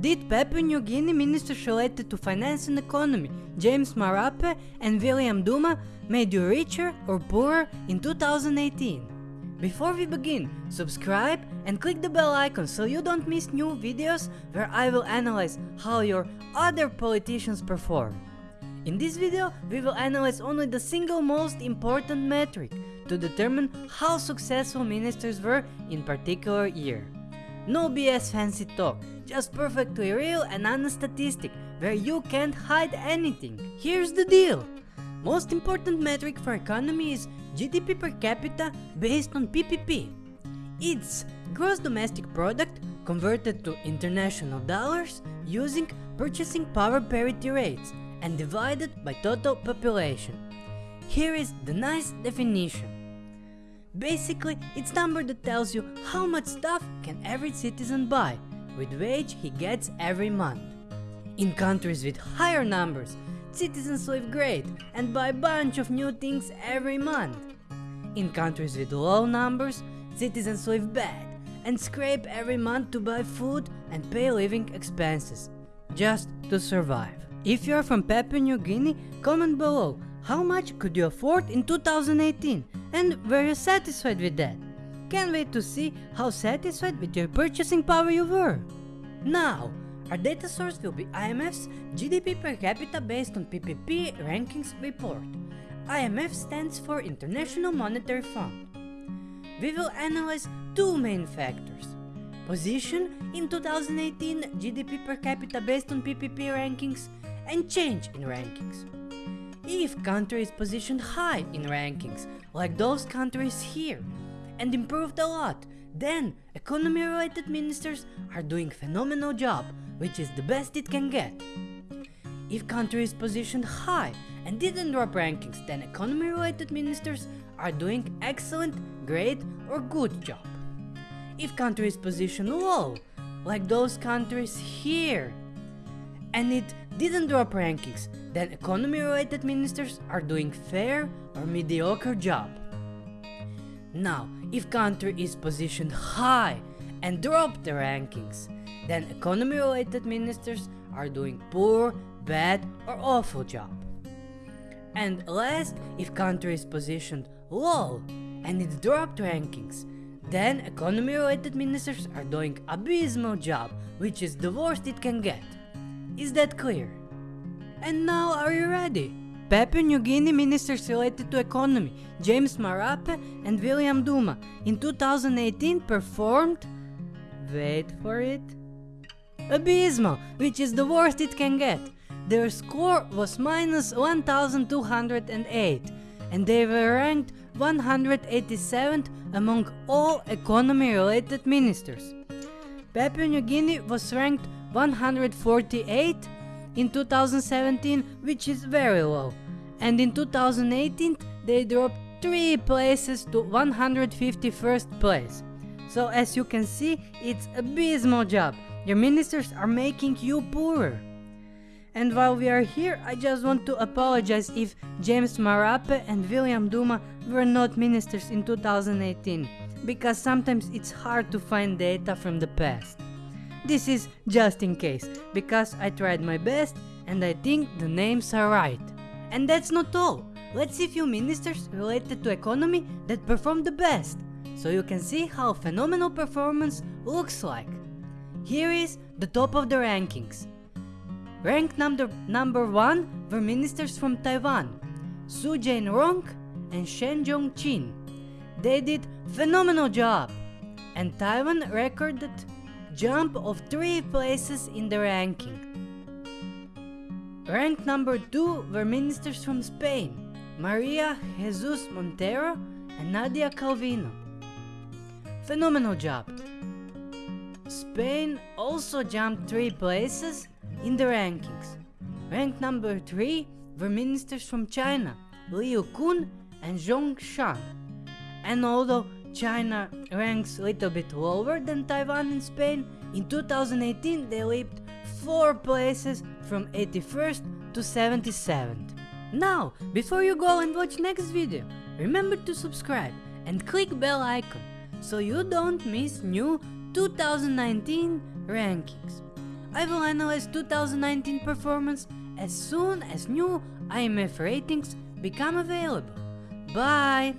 Did Papua New Guinea ministers related to finance and economy, James Marape and William Duma, made you richer or poorer in 2018? Before we begin, subscribe and click the bell icon so you don't miss new videos where I will analyze how your other politicians perform. In this video, we will analyze only the single most important metric to determine how successful ministers were in particular year. No BS fancy talk, just perfectly real and honest statistic where you can't hide anything. Here's the deal. Most important metric for economy is GDP per capita based on PPP. It's gross domestic product converted to international dollars using purchasing power parity rates and divided by total population. Here is the nice definition. Basically, it's number that tells you how much stuff can every citizen buy with wage he gets every month. In countries with higher numbers, citizens live great and buy a bunch of new things every month. In countries with low numbers, citizens live bad and scrape every month to buy food and pay living expenses, just to survive. If you are from Papua New Guinea, comment below how much could you afford in 2018 and were you satisfied with that? Can't wait to see how satisfied with your purchasing power you were. Now, our data source will be IMF's GDP per capita based on PPP rankings report. IMF stands for International Monetary Fund. We will analyze two main factors. Position in 2018 GDP per capita based on PPP rankings and change in rankings. If country is positioned high in rankings, like those countries here, and improved a lot, then economy related ministers are doing phenomenal job, which is the best it can get. If country is positioned high and didn't drop rankings, then economy related ministers are doing excellent, great or good job. If country is positioned low, like those countries here, and it didn't drop rankings, then economy related ministers are doing fair or mediocre job. Now, if country is positioned high and drop the rankings, then economy related ministers are doing poor, bad or awful job. And last, if country is positioned low and it dropped rankings, then economy related ministers are doing abysmal job, which is the worst it can get. Is that clear? And now are you ready? Papua New Guinea ministers related to economy, James Marape and William Duma, in 2018 performed, wait for it, abysmal, which is the worst it can get. Their score was minus 1208 and they were ranked 187th among all economy related ministers. Papua New Guinea was ranked 148 in 2017, which is very low, and in 2018 they dropped 3 places to 151st place. So as you can see, it's abysmal job. Your ministers are making you poorer. And while we are here, I just want to apologize if James Marape and William Duma were not ministers in 2018, because sometimes it's hard to find data from the past. This is just in case, because I tried my best and I think the names are right. And that's not all. Let's see few ministers related to economy that performed the best, so you can see how phenomenal performance looks like. Here is the top of the rankings. Ranked number, number 1 were ministers from Taiwan, Su Jain-rong and Shen Jong-chin. They did phenomenal job, and Taiwan recorded jump of 3 places in the ranking. Ranked number 2 were ministers from Spain, Maria Jesus Montero and Nadia Calvino. Phenomenal job! Spain also jumped 3 places in the rankings. Ranked number 3 were ministers from China, Liu Kun and Zhong Shan. And although China ranks a little bit lower than Taiwan and Spain. In 2018 they leaped 4 places from 81st to 77th. Now, before you go and watch next video, remember to subscribe and click bell icon so you don't miss new 2019 rankings. I will analyze 2019 performance as soon as new IMF ratings become available. Bye!